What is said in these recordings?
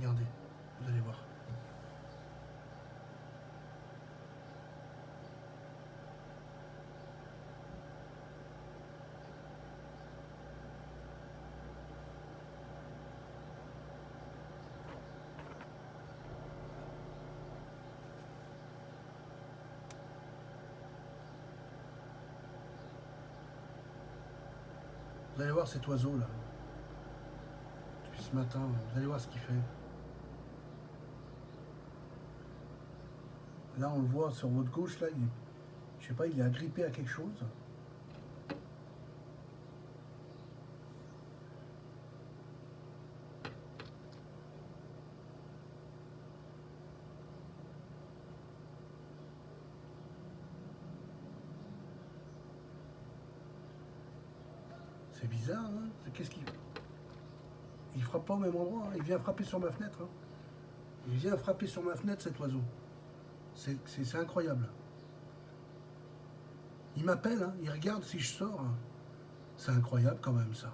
Regardez, vous allez voir. Vous allez voir cet oiseau là. Depuis ce matin, vous allez voir ce qu'il fait. Là, on le voit sur votre gauche, là, il, je sais pas, il est agrippé à quelque chose. C'est bizarre, hein Qu'est-ce qu'il... Il frappe pas au même endroit, hein. il vient frapper sur ma fenêtre. hein. Il vient frapper sur ma fenêtre, cet oiseau. C'est incroyable. Il m'appelle, hein, il regarde si je sors. hein. C'est incroyable quand même, ça.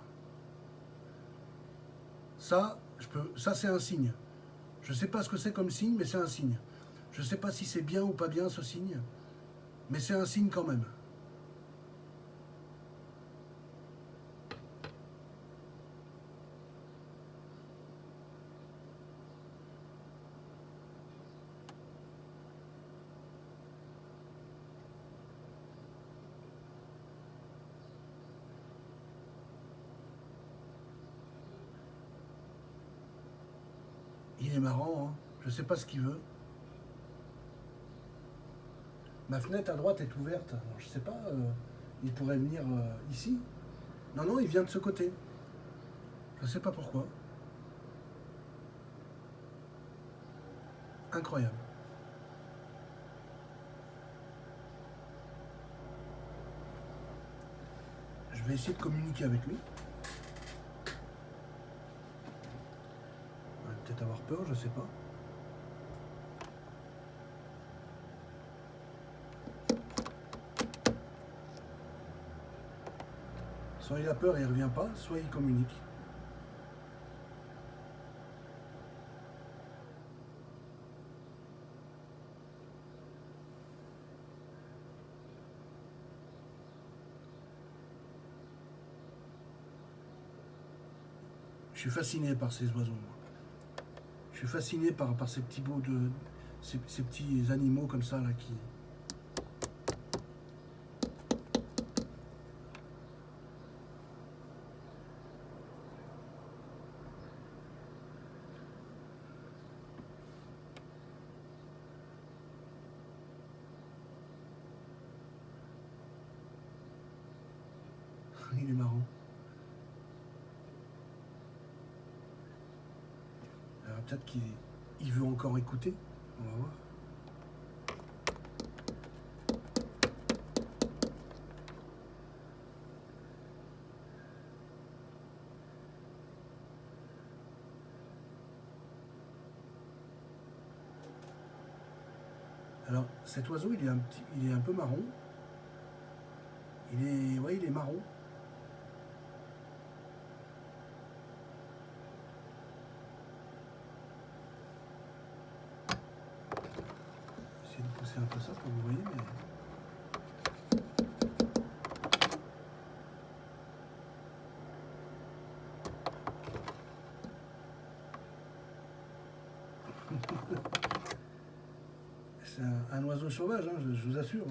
Ça, je peux, ça c'est un signe. Je sais pas ce que c'est comme signe, mais c'est un signe. Je sais pas si c'est bien ou pas bien ce signe, mais c'est un signe quand même. Il est marrant, hein. je sais pas ce qu'il veut. Ma fenêtre à droite est ouverte. Je sais pas, euh, il pourrait venir euh, ici. Non, non, il vient de ce côté. Je sais pas pourquoi. Incroyable. Je vais essayer de communiquer avec lui. Il va peut-être avoir peur, je sais pas. Soit il a peur et il revient pas, soit il communique. Je suis fasciné par ces oiseaux. Je suis fasciné par, par ces petits bouts de. Ces, ces petits animaux comme ça là qui. Il est marrant. Peut-être qu'il il veut encore écouter. On va voir. Alors, cet oiseau, il est un petit, il est un peu marron. Il est, ouais, il est marron. Pousser un peu ça que vous voyez, mais... C'est un, un oiseau sauvage, hein, je, je vous assure.